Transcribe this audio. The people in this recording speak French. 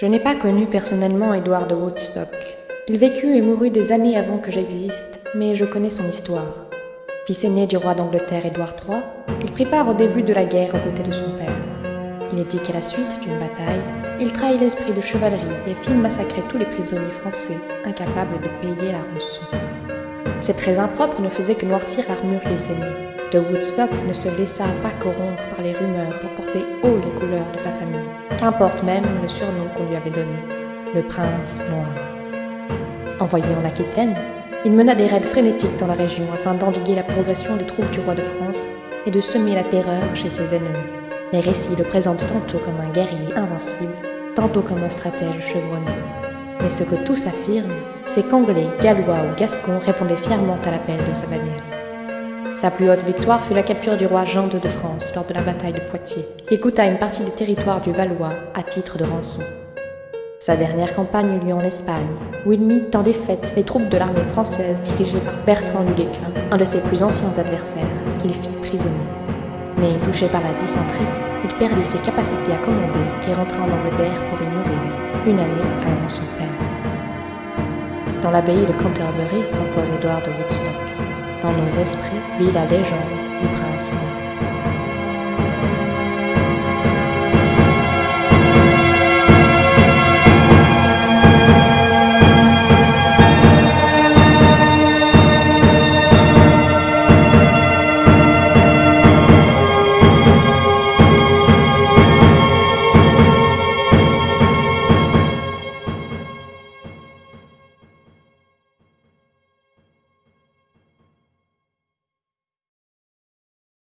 Je n'ai pas connu personnellement Édouard de Woodstock. Il vécut et mourut des années avant que j'existe, mais je connais son histoire. Fils aîné du roi d'Angleterre Édouard III, il prit part au début de la guerre aux côtés de son père. Il est dit qu'à la suite d'une bataille, il trahit l'esprit de chevalerie et fit massacrer tous les prisonniers français, incapables de payer la rançon. Ces traits impropres ne faisaient que noircir l'armure qu'il saignait. De Woodstock ne se laissa pas corrompre par les rumeurs pour porter haut les couleurs de sa famille, qu'importe même le surnom qu'on lui avait donné, le prince noir. Envoyé en Aquitaine, il mena des raids frénétiques dans la région afin d'endiguer la progression des troupes du roi de France et de semer la terreur chez ses ennemis. Les récits le présentent tantôt comme un guerrier invincible, tantôt comme un stratège chevronné. Mais ce que tous affirment, c'est qu'Anglais, Gallois ou Gascons répondaient fièrement à l'appel de sa bannière. Sa plus haute victoire fut la capture du roi Jean II de France lors de la bataille de Poitiers, qui coûta une partie des territoires du Valois à titre de rançon. Sa dernière campagne eut lieu en Espagne, où il mit en défaite les troupes de l'armée française dirigée par Bertrand du Guesclin, un de ses plus anciens adversaires, qu'il fit prisonnier. Mais touché par la dysenterie, il perdit ses capacités à commander et rentra en Angleterre pour y mourir, une année avant son père. Dans l'abbaye de Canterbury repose Édouard de Woodstock. Dans nos esprits vit la légende du prince.